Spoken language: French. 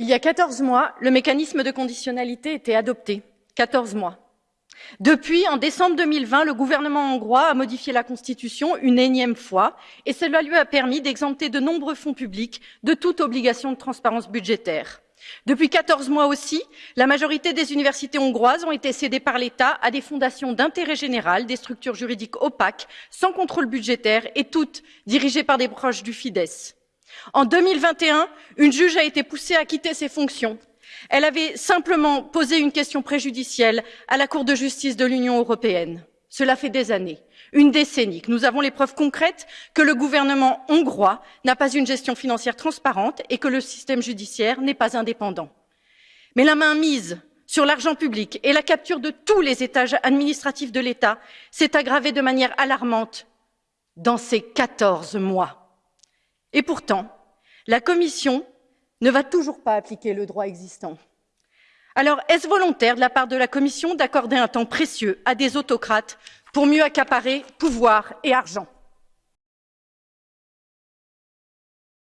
Il y a 14 mois, le mécanisme de conditionnalité était adopté. 14 mois. Depuis, en décembre 2020, le gouvernement hongrois a modifié la Constitution une énième fois et cela lui a permis d'exempter de nombreux fonds publics de toute obligation de transparence budgétaire. Depuis 14 mois aussi, la majorité des universités hongroises ont été cédées par l'État à des fondations d'intérêt général, des structures juridiques opaques, sans contrôle budgétaire et toutes dirigées par des proches du Fidesz. En 2021, une juge a été poussée à quitter ses fonctions. Elle avait simplement posé une question préjudicielle à la Cour de justice de l'Union européenne. Cela fait des années, une décennie, que nous avons les preuves concrètes que le gouvernement hongrois n'a pas une gestion financière transparente et que le système judiciaire n'est pas indépendant. Mais la mainmise sur l'argent public et la capture de tous les étages administratifs de l'État s'est aggravée de manière alarmante dans ces 14 mois. Et pourtant, la Commission ne va toujours pas appliquer le droit existant. Alors, est-ce volontaire de la part de la Commission d'accorder un temps précieux à des autocrates pour mieux accaparer pouvoir et argent?